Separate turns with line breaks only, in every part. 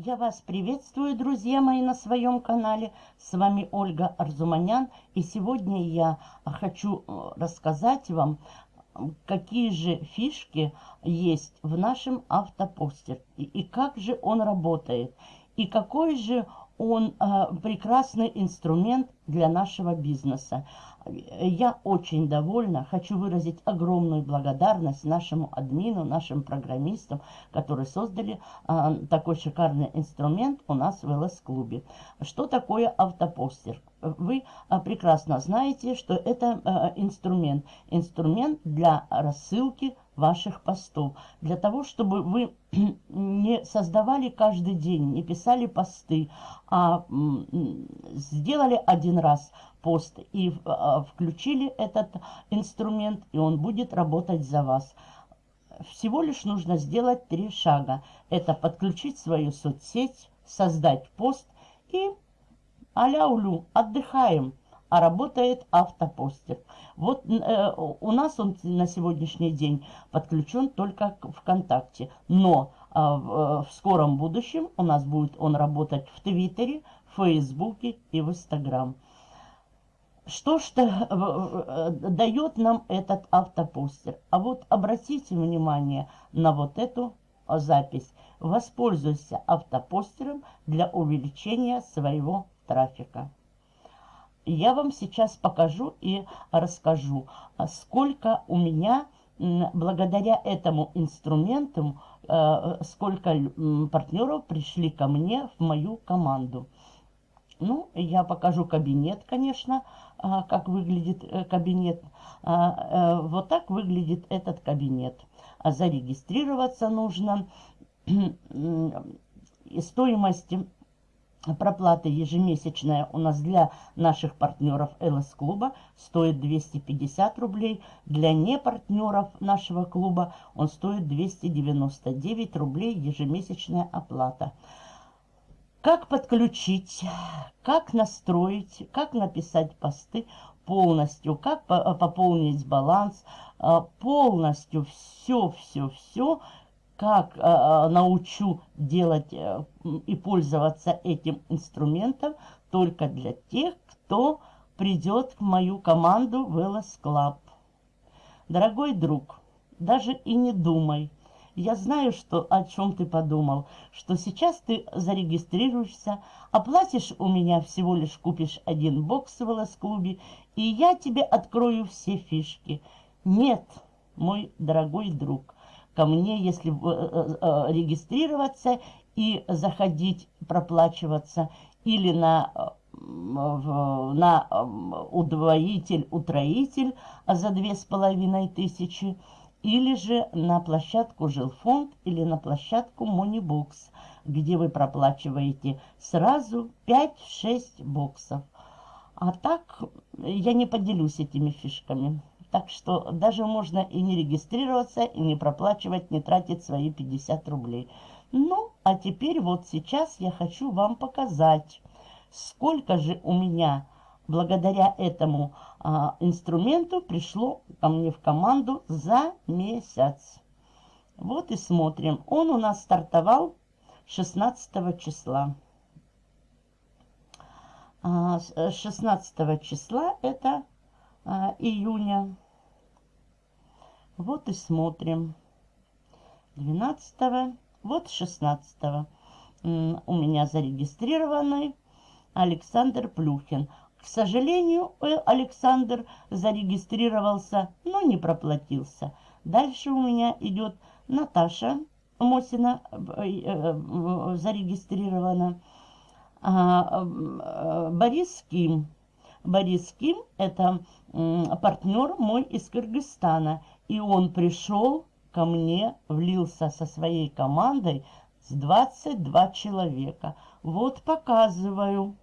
Я вас приветствую, друзья мои, на своем канале. С вами Ольга Арзуманян. И сегодня я хочу э, рассказать вам, какие же фишки есть в нашем автопостер. И, и как же он работает. И какой же он э, прекрасный инструмент для нашего бизнеса. Я очень довольна, хочу выразить огромную благодарность нашему админу, нашим программистам, которые создали э, такой шикарный инструмент у нас в ЛС-клубе. Что такое автопостер? Вы э, прекрасно знаете, что это э, инструмент. Инструмент для рассылки ваших постов. Для того, чтобы вы не создавали каждый день, не писали посты, а сделали один раз пост и а, включили этот инструмент, и он будет работать за вас. Всего лишь нужно сделать три шага. Это подключить свою соцсеть, создать пост и аля-улю, отдыхаем а работает автопостер. Вот э, у нас он на сегодняшний день подключен только к ВКонтакте, но э, в, э, в скором будущем у нас будет он работать в Твиттере, Фейсбуке и в Инстаграм. Что ж э, дает нам этот автопостер? А вот обратите внимание на вот эту запись. Воспользуйся автопостером для увеличения своего трафика я вам сейчас покажу и расскажу, а сколько у меня благодаря этому инструменту, э, сколько партнеров пришли ко мне в мою команду. Ну, я покажу кабинет, конечно, а, как выглядит э, кабинет. А, э, вот так выглядит этот кабинет. Зарегистрироваться нужно. Стоимость Проплата ежемесячная у нас для наших партнеров ЛС-клуба стоит 250 рублей. Для непартнеров нашего клуба он стоит 299 рублей ежемесячная оплата. Как подключить, как настроить, как написать посты полностью, как пополнить баланс, а, полностью все-все-все как э, э, научу делать э, и пользоваться этим инструментом только для тех, кто придет в мою команду LS Club. Дорогой друг, даже и не думай. Я знаю, что, о чем ты подумал, что сейчас ты зарегистрируешься, оплатишь у меня всего лишь купишь один бокс в LS-клубе, и я тебе открою все фишки. Нет, мой дорогой друг, ко мне, если э, э, регистрироваться и заходить, проплачиваться, или на, на удвоитель, утроитель за две с половиной тысячи, или же на площадку Жилфонд или на площадку Монибокс, где вы проплачиваете сразу 5-6 боксов. А так я не поделюсь этими фишками. Так что даже можно и не регистрироваться, и не проплачивать, не тратить свои 50 рублей. Ну, а теперь вот сейчас я хочу вам показать, сколько же у меня благодаря этому а, инструменту пришло ко мне в команду за месяц. Вот и смотрим. Он у нас стартовал 16 числа. 16 а, числа это июня. Вот и смотрим. 12 вот 16 у меня зарегистрированный Александр Плюхин. К сожалению, э, Александр зарегистрировался, но не проплатился. Дальше у меня идет Наташа Мосина э, э, зарегистрирована. А, Борис Ким Борис Ким – это партнер мой из Кыргызстана. И он пришел ко мне, влился со своей командой с 22 человека. Вот показываю.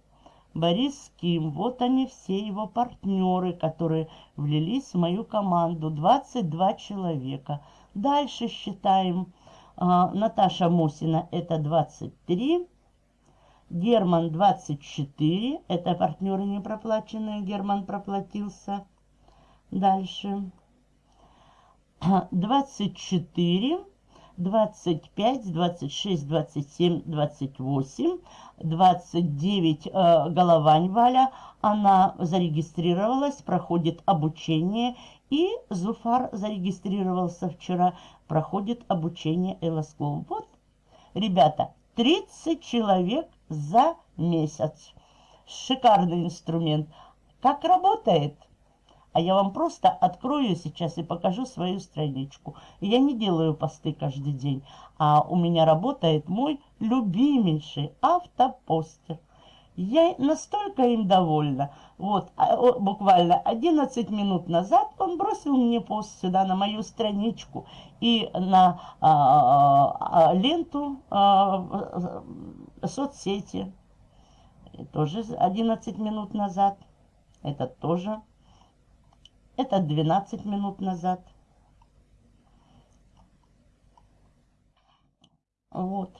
Борис Ким, вот они все его партнеры, которые влились в мою команду. 22 человека. Дальше считаем. А, Наташа Мусина это 23. Герман 24. Это партнеры не проплаченные. Герман проплатился. Дальше. 24. 25, 26, 27, 28, 29 э, Головань Валя. Она зарегистрировалась, проходит обучение. И Зуфар зарегистрировался вчера, проходит обучение Элоскул. Вот, ребята, 30 человек за месяц. Шикарный инструмент. Как работает? А я вам просто открою сейчас и покажу свою страничку. Я не делаю посты каждый день, а у меня работает мой любимейший автопостер. Я настолько им довольна. Вот, а, буквально 11 минут назад он бросил мне пост сюда на мою страничку и на а, а, ленту а, соцсети. Тоже 11 минут назад. Это тоже это 12 минут назад. Вот.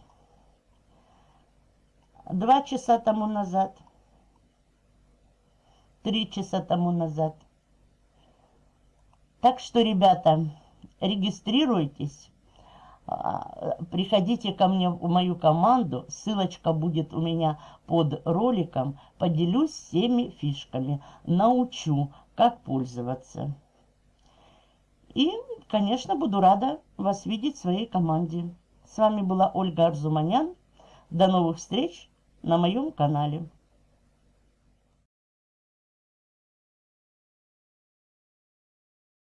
Два часа тому назад. Три часа тому назад. Так что, ребята, регистрируйтесь. А, приходите ко мне в мою команду. Ссылочка будет у меня под роликом. Поделюсь всеми фишками. Научу как пользоваться. И, конечно, буду рада вас видеть в своей команде. С вами была Ольга Арзуманян. До новых встреч на моем канале.